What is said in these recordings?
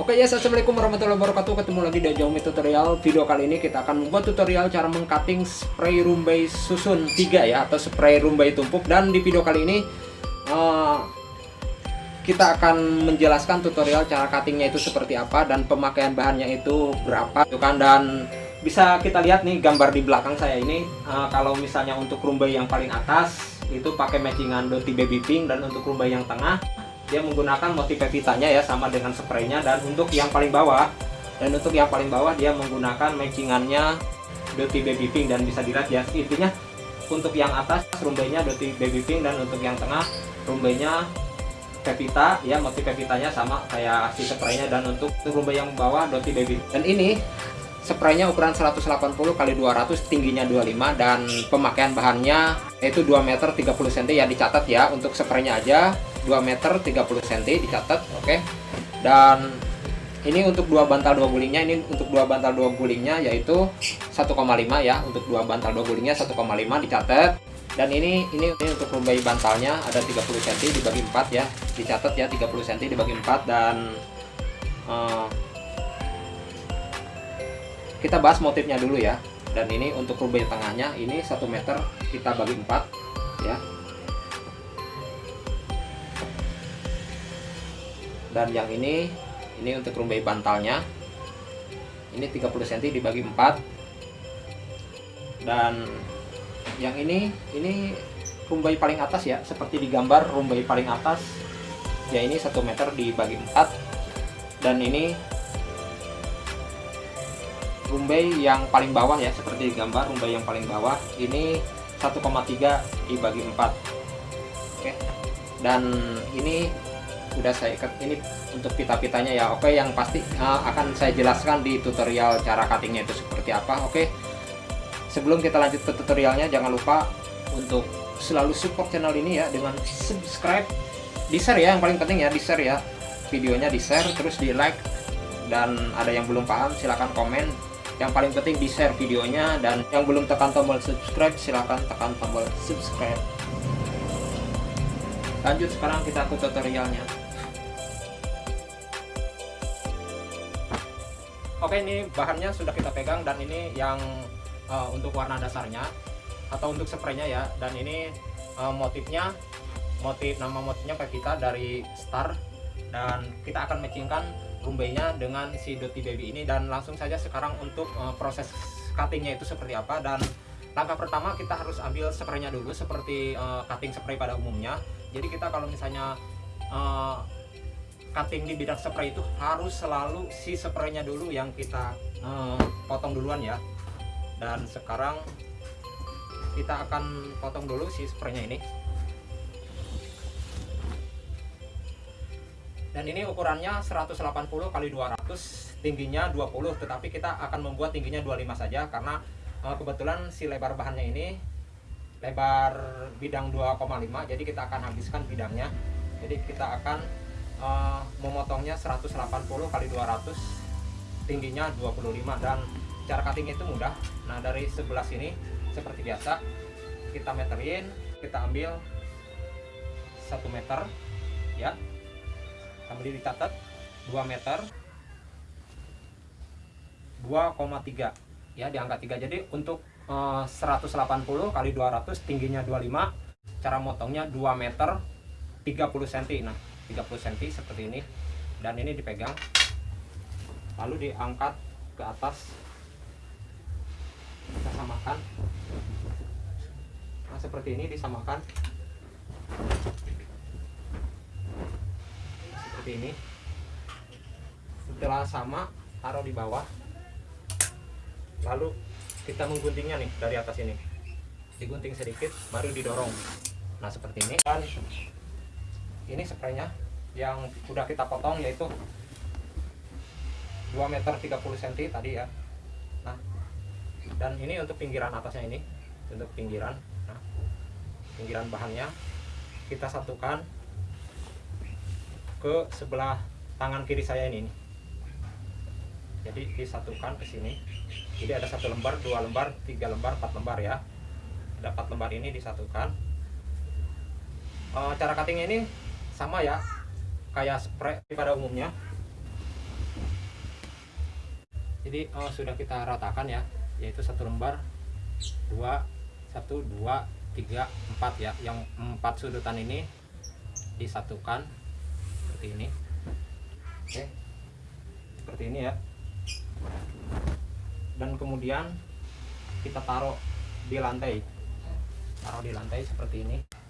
Oke ya, assalamualaikum warahmatullahi wabarakatuh. Ketemu lagi di Xiaomi tutorial. Video kali ini kita akan membuat tutorial cara mengcutting spray rumbai susun 3 ya atau spray rumbai tumpuk. Dan di video kali ini uh, kita akan menjelaskan tutorial cara cuttingnya itu seperti apa dan pemakaian bahannya itu berapa, itu kan dan bisa kita lihat nih gambar di belakang saya ini. Uh, kalau misalnya untuk rumbai yang paling atas itu pakai matchingan Doti Baby Pink dan untuk rumbai yang tengah dia menggunakan motif pevitanya ya sama dengan spraynya. Dan untuk yang paling bawah dan untuk yang paling bawah dia menggunakan matchingannya Doti Baby Pink. Dan bisa dilihat ya intinya untuk yang atas rumbainya Doti Baby Pink. Dan untuk yang tengah rumbainya Pevita ya motif Pevitanya sama kayak si spraynya. Dan untuk rumbai yang bawah Doti Baby dan ini spraynya ukuran 180 kali 200 tingginya 25 dan pemakaian bahannya yaitu 2 meter 30 cm ya dicatat ya untuk spraynya aja 2 meter 30 cm dicatat oke. Okay. dan ini untuk dua bantal dua gulingnya ini untuk dua bantal dua gulingnya yaitu 1,5 ya untuk dua bantal dua gulingnya 1,5 dicatat. Dan ini ini ini untuk rumbai bantalnya ada 30 cm dibagi 4 ya dicatat ya 30 cm dibagi 4 dan uh, kita bahas motifnya dulu ya. Dan ini untuk rumbai tengahnya ini 1 meter kita bagi 4 ya dan yang ini ini untuk rumbai bantalnya. Ini 30 cm dibagi 4 dan yang ini ini rumbai paling atas ya seperti di gambar rumbai paling atas. Ya ini 1 meter dibagi 4 dan ini rumbai yang paling bawah ya seperti di gambar rumbai yang paling bawah. Ini 1,3 dibagi 4 oke. Dan ini udah saya ikat ini untuk pita-pitanya ya. Oke yang pasti uh, akan saya jelaskan di tutorial cara cuttingnya itu seperti apa. Oke sebelum kita lanjut ke tutorialnya jangan lupa untuk selalu support channel ini ya dengan subscribe di share ya yang paling penting ya di share ya. Videonya di share terus di like dan ada yang belum paham silahkan komen. Yang paling penting di share videonya dan yang belum tekan tombol subscribe silahkan tekan tombol subscribe. Lanjut sekarang kita ke tutorialnya oke ini bahannya sudah kita pegang dan ini yang uh, untuk warna dasarnya atau untuk spraynya ya. Dan ini uh, motifnya motif nama motifnya kita dari star. Dan kita akan matchingkan rumbainya dengan si Doti Baby ini. Dan langsung saja sekarang untuk uh, proses cuttingnya itu seperti apa. Dan langkah pertama kita harus ambil spraynya dulu seperti uh, cutting spray pada umumnya. Jadi kita kalau misalnya uh, cutting di bidang spray itu harus selalu si spraynya dulu yang kita uh, potong duluan ya. Dan sekarang kita akan potong dulu si spraynya ini. Dan ini ukurannya 180 kali 200 tingginya 20 tetapi kita akan membuat tingginya 25 saja karena uh, kebetulan si lebar bahannya ini lebar bidang 2,5 jadi kita akan habiskan bidangnya. Jadi kita akan uh, memotongnya 180 kali 200 tingginya 25 dan cara cutting itu mudah. Nah dari sebelah sini seperti biasa kita meterin kita ambil 1 meter ya. Sambil dicatat 2 meter 2,3 ya di angka 3 jadi untuk uh, 180 kali 200 tingginya 25 cara motongnya 2 meter 30 cm nah 30 cm seperti ini. Dan ini dipegang. Lalu diangkat ke atas. Kita samakan. Nah seperti ini disamakan. Seperti ini. Setelah sama taruh di bawah. Lalu kita mengguntingnya nih dari atas ini. Digunting sedikit baru didorong. Nah seperti ini. Dan ini spraynya yang sudah kita potong yaitu 2 meter 30 cm tadi ya. Nah dan ini untuk pinggiran atasnya ini untuk pinggiran nah, pinggiran bahannya kita satukan ke sebelah tangan kiri saya ini jadi disatukan ke sini. Jadi ada satu lembar dua lembar tiga lembar empat lembar ya. Ada empat lembar ini disatukan. E, cara cutting ini sama ya kayak spray pada umumnya. Jadi oh, sudah kita ratakan ya yaitu satu lembar dua satu dua tiga empat ya. Yang empat sudutan ini disatukan seperti ini. Oke seperti ini ya. Dan kemudian kita taruh di lantai. Taruh di lantai seperti ini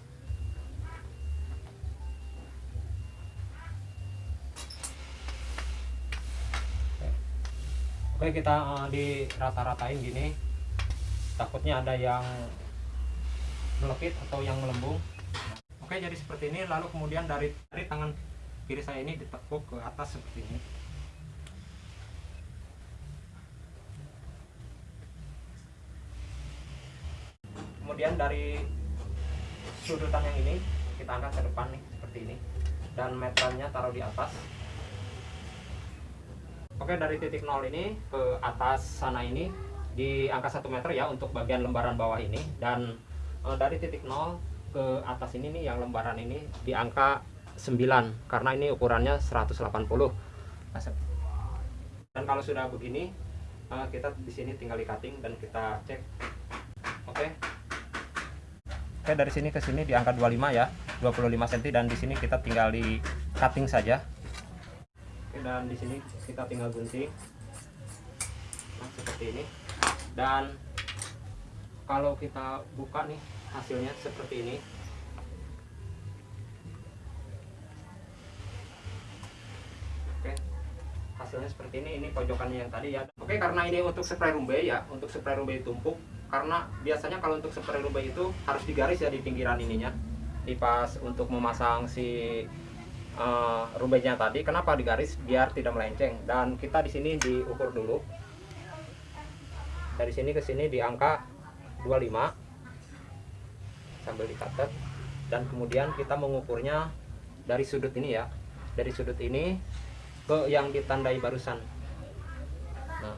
oke kita uh, di rata-ratain gini. Takutnya ada yang melekit atau yang melembung. Oke jadi seperti ini. Lalu kemudian dari dari tangan kiri saya ini ditekuk ke atas seperti ini. Kemudian dari sudutan yang ini kita angkat ke depan nih seperti ini. Dan meternya taruh di atas Oke dari titik nol ini ke atas sana ini di angka 1 meter ya untuk bagian lembaran bawah ini. Dan e, dari titik nol ke atas ini nih yang lembaran ini di angka 9 karena ini ukurannya 180 dan kalau sudah begini e, kita di sini tinggal di cutting dan kita cek. Oke. Oke dari sini ke sini di angka 25 ya 25 cm dan di sini kita tinggal di cutting saja dan di sini kita tinggal gunting. Nah, seperti ini. Dan kalau kita buka nih hasilnya seperti ini. Oke hasilnya seperti ini. Ini pojokannya yang tadi ya. Oke karena ini untuk spray rumbai ya untuk spray rumbai tumpuk karena biasanya kalau untuk spray rumbai itu harus digaris ya di pinggiran ininya. Di pas untuk memasang si uh, rumbainya tadi kenapa digaris? Biar tidak melenceng. Dan kita di sini diukur dulu. Dari sini ke sini di angka 25 sambil dicatat. Dan kemudian kita mengukurnya dari sudut ini ya. Dari sudut ini ke yang ditandai barusan. Nah.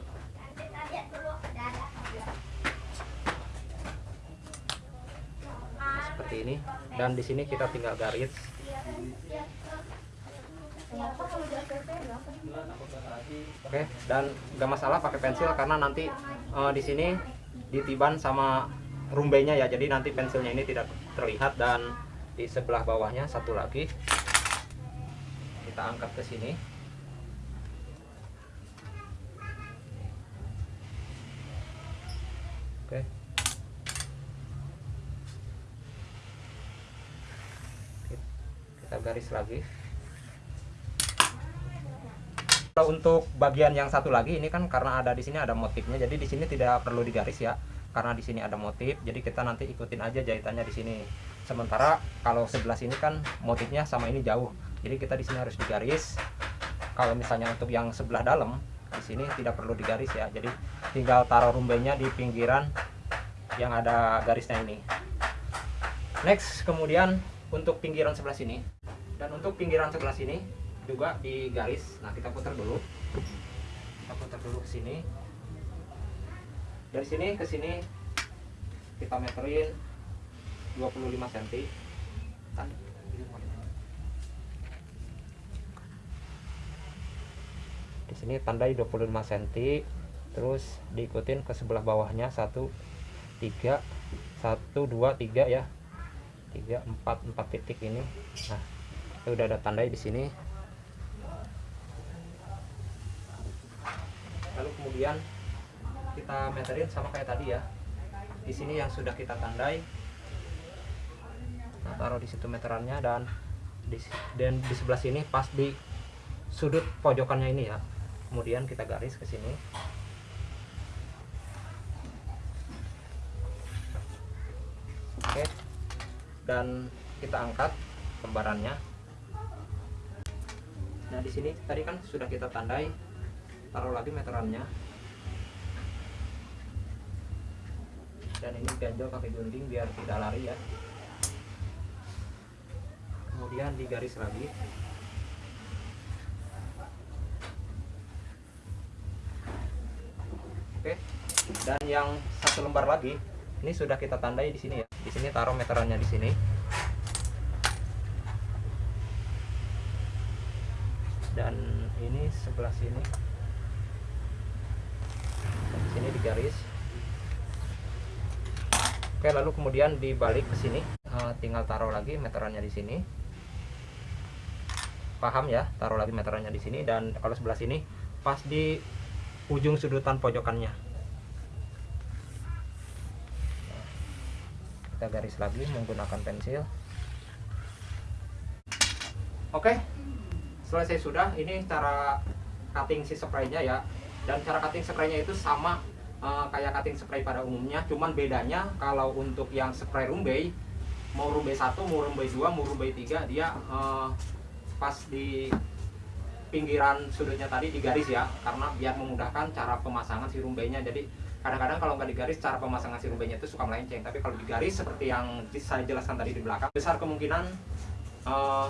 Seperti ini. Dan di sini kita tinggal garis Oke, dan nggak masalah pakai pensil karena nanti uh, di sini ditiban sama rumbenya ya. Jadi nanti pensilnya ini tidak terlihat dan di sebelah bawahnya satu lagi kita angkat ke sini. Oke. Kita garis lagi untuk bagian yang satu lagi ini kan karena ada di sini ada motifnya. Jadi di sini tidak perlu digaris ya karena di sini ada motif. Jadi kita nanti ikutin aja jahitannya di sini. Sementara kalau sebelah sini kan motifnya sama ini jauh. Jadi kita di sini harus digaris. Kalau misalnya untuk yang sebelah dalam di sini tidak perlu digaris ya. Jadi tinggal taruh rumbainya di pinggiran yang ada garisnya ini. Next kemudian untuk pinggiran sebelah sini. Dan untuk pinggiran sebelah sini juga di garis. Nah kita putar dulu. Kita putar dulu ke sini. Dari sini ke sini kita meterin 25 cm di sini tandai 25 cm terus diikutin ke sebelah bawahnya 1 3 1 2 3 ya. 3 4 4 titik ini. Nah itu udah ada tandai di sini lalu kemudian kita meterin sama kayak tadi ya. Di sini yang sudah kita tandai nah, taruh di situ meterannya dan di dan di sebelah sini pas di sudut pojokannya ini ya. Kemudian kita garis ke sini. Oke. Dan kita angkat lembarannya nah di sini tadi kan sudah kita tandai taruh lagi meterannya. Dan ini ganjel pakai gunting biar tidak lari ya. Kemudian digaris lagi. Oke dan yang satu lembar lagi ini sudah kita tandai di sini ya. Di sini taruh meterannya di sini. Dan ini sebelah sini ini digaris oke lalu kemudian dibalik ke sini. Uh, tinggal taruh lagi meterannya di sini. Paham ya? Taruh lagi meterannya di sini dan kalau sebelah sini pas di ujung sudutan pojokannya. Kita garis lagi menggunakan pensil. Oke selesai sudah. Ini cara cutting si spraynya ya. Dan cara cutting spraynya itu sama uh, kayak cutting spray pada umumnya. Cuman bedanya kalau untuk yang spray rumbai mau rumbai satu mau rumbai dua mau rumbai tiga dia uh, pas di pinggiran sudutnya tadi digaris ya karena biar memudahkan cara pemasangan si rumbainya jadi kadang-kadang kalau nggak digaris cara pemasangan si rumbainya itu suka melenceng. Tapi kalau digaris seperti yang saya jelaskan tadi di belakang besar kemungkinan uh,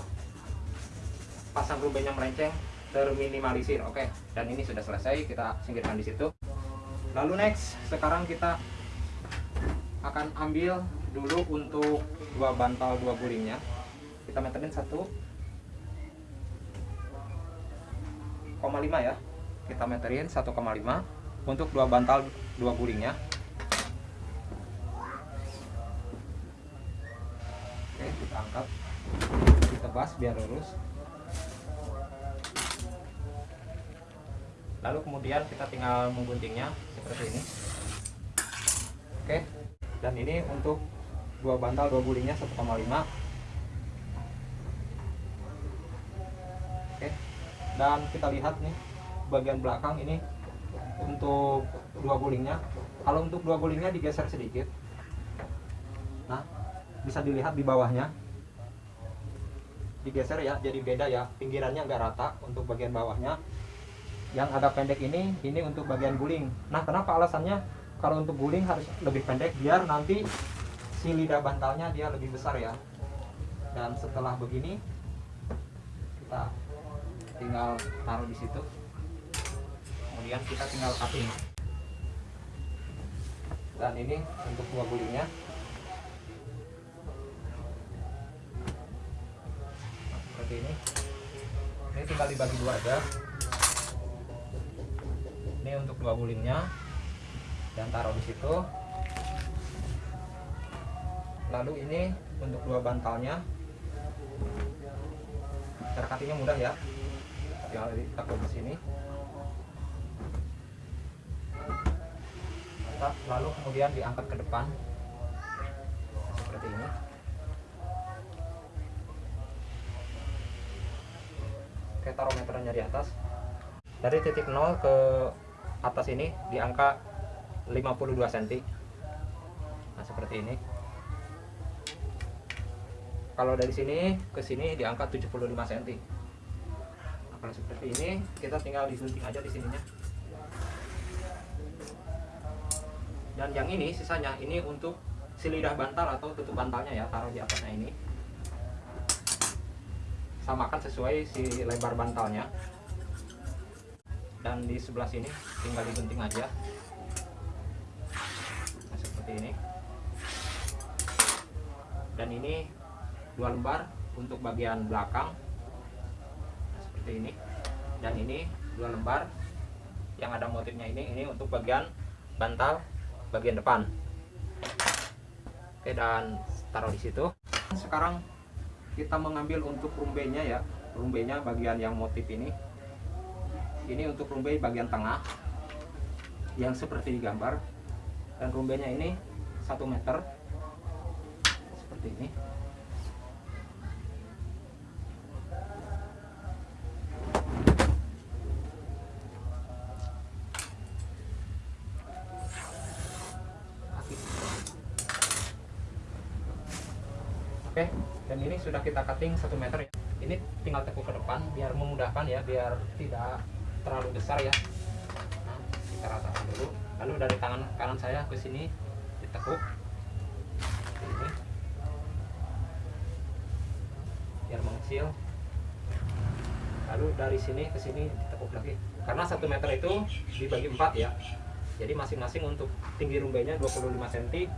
pasang rumbainya melenceng terminimalisir. Oke okay. dan ini sudah selesai kita singkirkan di situ lalu next sekarang kita akan ambil dulu untuk dua bantal dua gulingnya. Kita meterin satu 1,5 ya. Kita meterin 1,5 untuk dua bantal dua gulingnya. Oke kita angkat. Ditebas biar lurus lalu kemudian kita tinggal mengguntingnya seperti ini. Oke. Dan ini untuk dua bantal dua gulingnya 1,5 dan kita lihat nih bagian belakang ini untuk dua gulingnya. Kalau untuk dua gulingnya digeser sedikit. Nah bisa dilihat di bawahnya. Digeser ya jadi beda ya. Pinggirannya nggak rata untuk bagian bawahnya yang agak pendek ini ini untuk bagian guling. Nah kenapa alasannya? Kalau untuk guling harus lebih pendek biar nanti si lidah bantalnya dia lebih besar ya. Dan setelah begini kita tinggal taruh di situ. Kemudian kita tinggal cutting. Dan ini untuk buah gulingnya. Seperti ini. Ini tinggal dibagi dua aja ini untuk dua gulingnya. Dan taruh di situ. Lalu ini untuk dua bantalnya. Cara cuttingnya mudah ya. Tinggal ditakut di sini. Lalu kemudian diangkat ke depan. Seperti ini. Oke taruh meterannya di atas. Dari titik 0 ke atas ini di angka 52 cm nah seperti ini. Kalau dari sini ke sini di angka 75 cm kalau seperti ini kita tinggal disunting aja di sininya. Dan yang ini sisanya ini untuk si lidah bantal atau tutup bantalnya ya taruh di atasnya ini. Samakan sesuai si lebar bantalnya dan di sebelah sini tinggal digunting aja. Nah, seperti ini. Dan ini dua lembar untuk bagian belakang. Seperti ini. Dan ini dua lembar. Yang ada motifnya ini ini untuk bagian bantal bagian depan. Oke dan taruh di situ. Sekarang kita mengambil untuk rumbenya ya. Rumbenya bagian yang motif ini ini untuk rumbai bagian tengah yang seperti digambar. Dan rumbenya ini satu meter seperti ini. Oke dan ini sudah kita cutting satu meter ya. Ini tinggal tekuk ke depan biar memudahkan ya biar tidak terlalu besar ya. Nah, kita ratakan dulu. Lalu dari tangan kanan saya ke sini ditekuk. Ini. Biar mengecil. Lalu dari sini ke sini ditekuk lagi. Karena satu meter itu dibagi empat ya. Jadi masing-masing untuk tinggi rumbainya 25 cm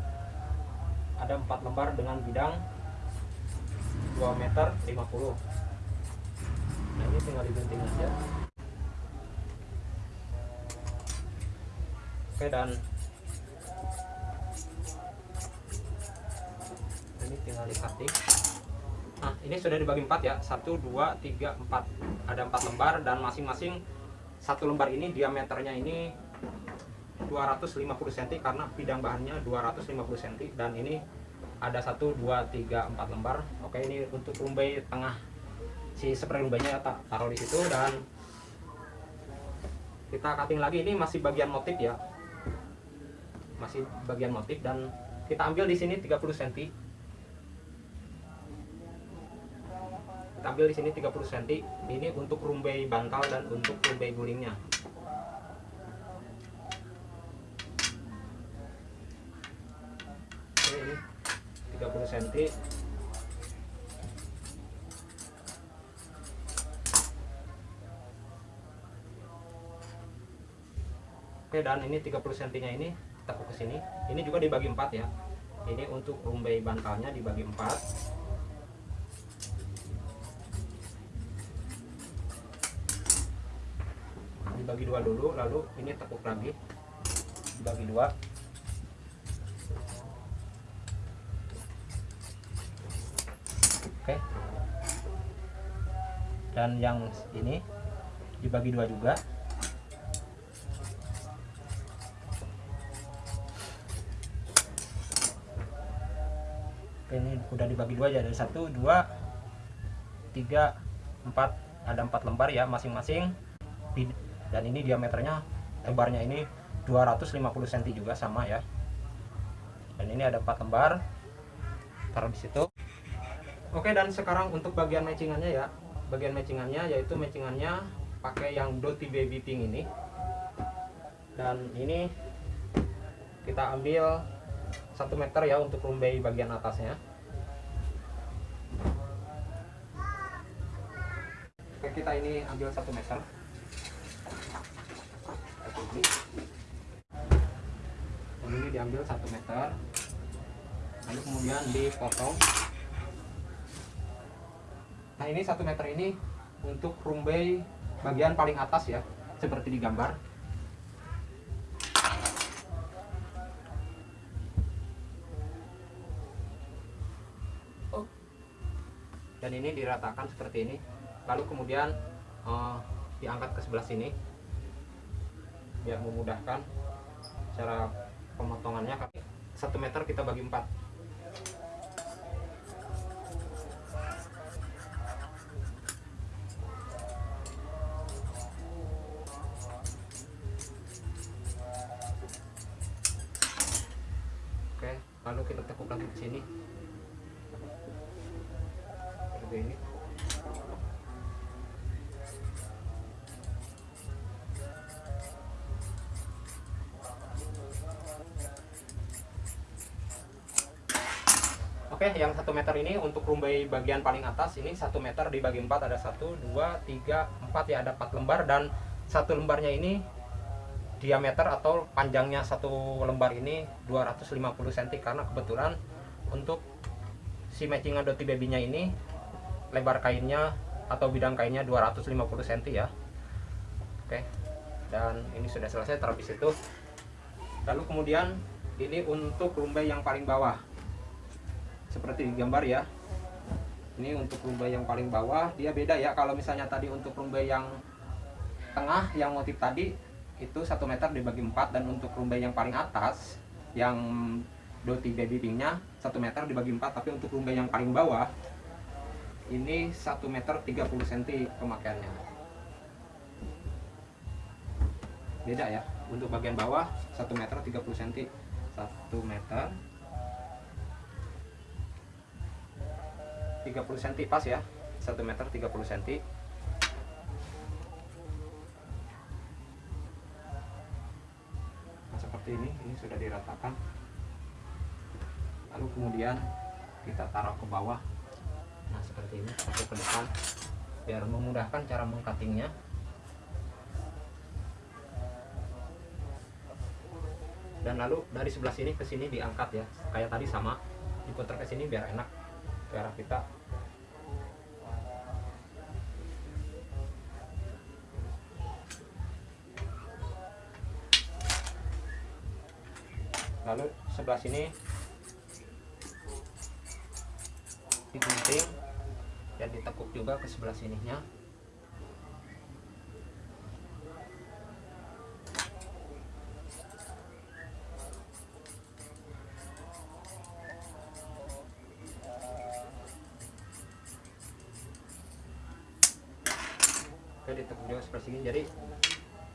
ada empat lembar dengan bidang 2 meter 50 nah ini tinggal digunting aja oke dan ini tinggal di cutting nah ini sudah dibagi empat ya. Satu dua tiga empat. Ada empat lembar dan masing-masing satu lembar ini diameternya ini 250 cm karena bidang bahannya 250 cm dan ini ada satu dua tiga empat lembar. Oke ini untuk rumbai tengah. Si spray rumbainya tak taruh di situ dan kita cutting lagi. Ini masih bagian motif ya masih bagian motif dan kita ambil di sini 30 cm kita ambil di sini 30 cm ini untuk rumbai bantal dan untuk rumbai gulingnya. Oke, ini 30 cm Oke dan ini 30 cm nya ini tekuk ke sini. Ini juga dibagi empat ya. Ini untuk rumbai bantalnya dibagi empat. Dibagi dua dulu lalu ini tekuk lagi. Dibagi dua. Oke. Dan yang ini dibagi dua juga udah dibagi dua aja. Dari satu dua tiga empat. Ada empat lembar ya masing-masing. Dan ini diameternya lebarnya ini 250 cm juga sama ya. Dan ini ada empat lembar. Taruh di situ. Oke dan sekarang untuk bagian matchingannya ya. Bagian matchingannya yaitu matchingannya pakai yang Doti Baby Pink ini. Dan ini kita ambil satu meter ya untuk rumbai bagian atasnya kita ini ambil satu meter. Dan ini diambil satu meter. Lalu kemudian dipotong. Nah ini satu meter ini untuk rumbai bagian paling atas ya seperti di gambar dan ini diratakan seperti ini lalu kemudian uh, diangkat ke sebelah sini. Biar memudahkan cara pemotongannya. Satu meter kita bagi empat ini untuk rumbai bagian paling atas ini satu meter dibagi empat ada satu, dua, tiga, empat ya ada empat lembar dan satu lembarnya ini diameter atau panjangnya satu lembar ini 250 cm karena kebetulan untuk si matchingan doti babynya ini lebar kainnya atau bidang kainnya 250 cm ya. Oke, dan ini sudah selesai terhabis itu. Lalu kemudian ini untuk rumbai yang paling bawah seperti gambar ya. Ini untuk rumbai yang paling bawah dia beda ya. Kalau misalnya tadi untuk rumbai yang tengah yang motif tadi itu satu meter dibagi empat. Dan untuk rumbai yang paling atas yang doti baby pinknya satu meter dibagi empat. Tapi untuk rumbai yang paling bawah ini satu meter 30 cm pemakaiannya. Beda ya. Untuk bagian bawah satu meter 30 cm satu meter 30 cm pas ya. 1 meter 30 cm nah, seperti ini ini sudah diratakan. Lalu kemudian kita taruh ke bawah. Nah seperti ini satu ke depan. Biar memudahkan cara mengcuttingnya. Dan lalu dari sebelah sini ke sini diangkat ya. Kayak tadi sama diputar ke sini biar enak arah kita. Lalu sebelah sini. Digunting dan ditekuk juga ke sebelah sininya Juga seperti ini jadi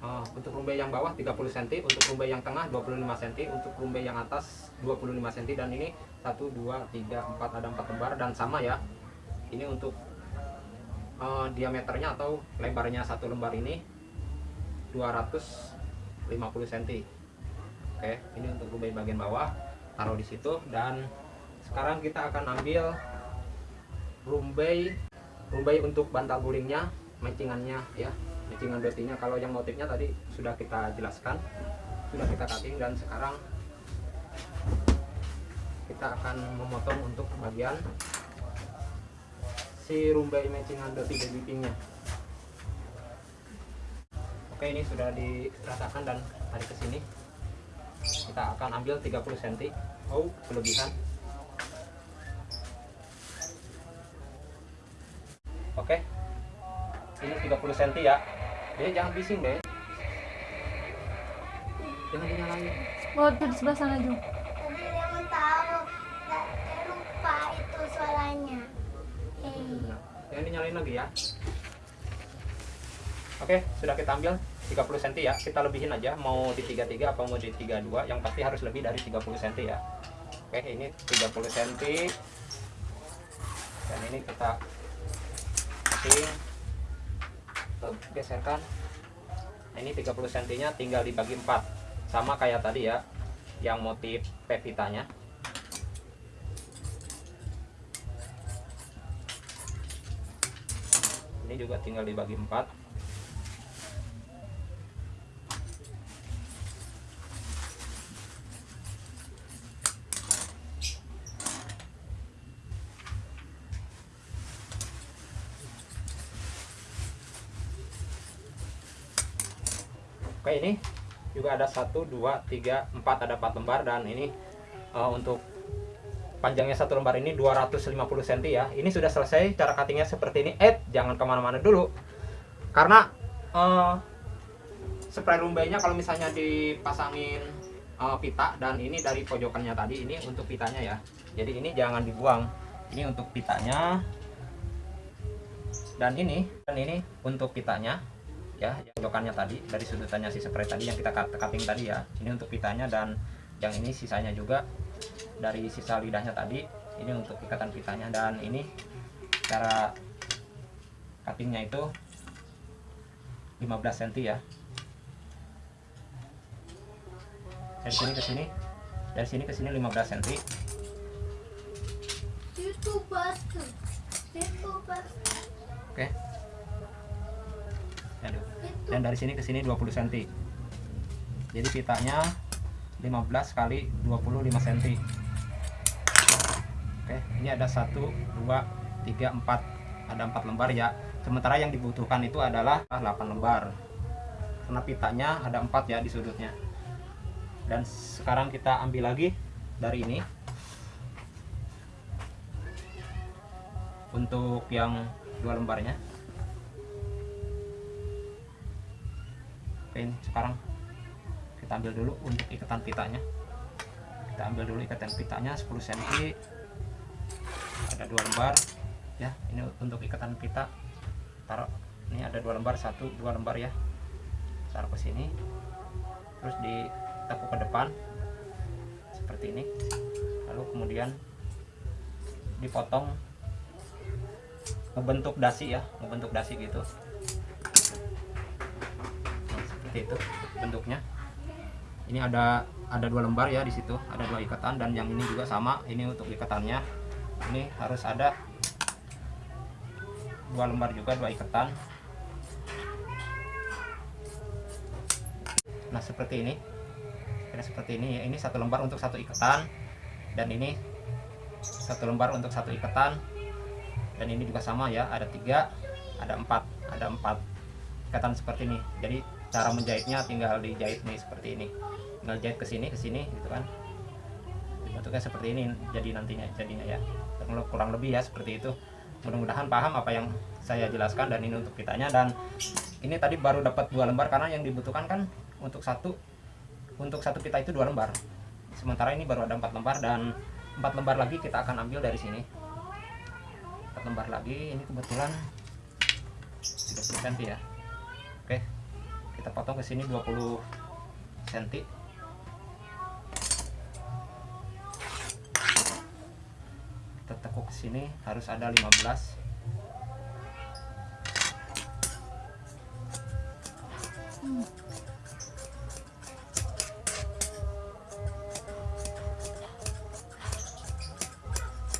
Uh, untuk rumbai yang bawah 30 cm, untuk rumbai yang tengah 25 cm, untuk rumbai yang atas 25 cm dan ini 1 2 3 4 ada 4 lembar dan sama ya. Ini untuk uh, diameternya atau lebarnya satu lembar ini 250 cm. Oke, ini untuk rumbai bagian bawah taruh di situ dan sekarang kita akan ambil rumbai rumbai untuk bantal gulingnya, matchingannya ya. Matchingan betinya kalau yang motifnya tadi sudah kita jelaskan sudah kita cutting dan sekarang kita akan memotong untuk bagian si rumbai matchingan doti baby oke ini sudah diratakan dan tarik ke sini. Kita akan ambil 30 cm oh. kelebihan. Oke ini 30 cm ya. Jadi jangan bising deh jangan dinyalain. Oh, tuh di sebelah sana, Jung. Tadi yang tahu, lupa itu suaranya. Nah, jangan dinyalain lagi ya. Oke sudah kita ambil 30 cm ya. Kita lebihin aja. Mau di 33 apa mau di 32 yang pasti harus lebih dari 30 cm ya. Oke ini 30 cm dan ini kita cutting Nah, ini 30 cm nya tinggal dibagi 4 sama kayak tadi ya yang motif pepitanya ini juga tinggal dibagi 4 Oke ini juga ada 1 2 3 4 ada 4 lembar dan ini uh, untuk panjangnya satu lembar ini 250 cm ya. Ini sudah selesai cara cuttingnya seperti ini. Eh jangan ke mana-mana dulu. Karena uh, spray rumbainya kalau misalnya dipasangin uh, pita dan ini dari pojokannya tadi ini untuk pitanya ya. Jadi ini jangan dibuang. Ini untuk pitanya. Dan ini dan ini untuk pitanya ya pojokannya tadi dari sudutannya si spray tadi yang kita cut- cutting tadi ya. Ini untuk pitanya dan yang ini sisanya juga dari sisa lidahnya tadi ini untuk ikatan pitanya. Dan ini cara cuttingnya itu 15 cm ya. Dari sini ke sini dari sini ke sini 15 cm oke. Aduh. Dan dari sini ke sini 20 cm jadi pitanya 15 kali 25 cm oke ini ada 1 2 3 4 ada 4 lembar ya. Sementara yang dibutuhkan itu adalah 8 lembar. Karena pitanya ada 4 ya di sudutnya. Dan sekarang kita ambil lagi dari ini. Untuk yang dua lembarnya Sekarang kita ambil dulu untuk ikatan pitanya. Kita ambil dulu ikatan pitanya 10 cm ada dua lembar ya. Ini untuk ikatan pita. Taruh ini ada dua lembar satu dua lembar ya. Taruh ke sini. Terus ditekuk ke depan seperti ini. Lalu kemudian dipotong ngebentuk dasi ya. Ngebentuk dasi gitu seperti itu bentuknya. Ini ada ada dua lembar ya di situ. Ada dua ikatan dan yang ini juga sama. Ini untuk ikatannya. Ini harus ada dua lembar juga dua ikatan. Nah seperti ini. Kira seperti ini. Ini satu lembar untuk satu ikatan. Dan ini satu lembar untuk satu ikatan. Dan ini juga sama ya. Ada tiga ada empat. Ada empat ikatan seperti ini. Jadi cara menjahitnya tinggal dijahit nih seperti ini. Tinggal jahit ke sini ke sini gitu kan. Bentuknya seperti ini jadi nantinya jadinya ya. Kurang- lebih ya seperti itu. Mudah-mudahan paham apa yang saya jelaskan dan ini untuk kitanya. Dan ini tadi baru dapat dua lembar karena yang dibutuhkan kan untuk satu untuk satu pita itu dua lembar. Sementara ini baru ada empat lembar dan empat lembar lagi kita akan ambil dari sini. Empat lembar lagi ini kebetulan 30 cm ya. Oke kita potong ke sini 20 cm kita tekuk ke sini harus ada 15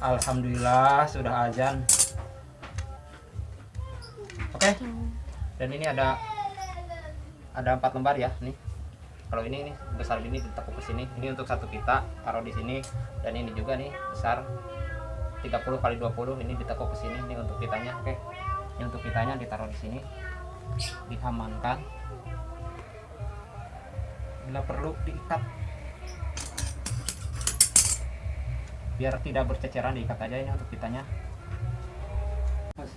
Alhamdulillah sudah azan. Oke. Dan ini ada ada empat lembar ya nih. Kalau ini nih besar ini ditekuk ke sini. Ini untuk satu pita taruh di sini dan ini juga nih besar 30 kali 20 ini ditekuk ke sini ini untuk pitanya. Oke. Ini untuk pitanya ditaruh di sini. Diamankan. Bila perlu diikat biar tidak berceceran diikat aja ini untuk pitanya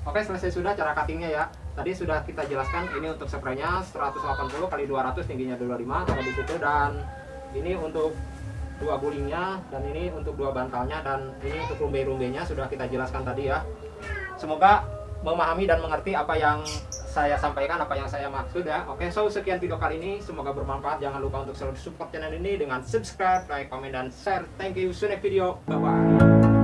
Oke selesai sudah cara cuttingnya ya tadi sudah kita jelaskan ini untuk spraynya 180 kali 200 tingginya 25 taruh di situ. Dan ini untuk dua gulingnya dan ini untuk dua bantalnya dan ini untuk rumbai-rumbainya sudah kita jelaskan tadi ya. Semoga memahami dan mengerti apa yang saya sampaikan apa yang saya maksud ya. Oke so sekian video kali ini. Semoga bermanfaat. Jangan lupa untuk selalu support channel ini dengan subscribe like comment dan share. Thank you. See you next video. Bye bye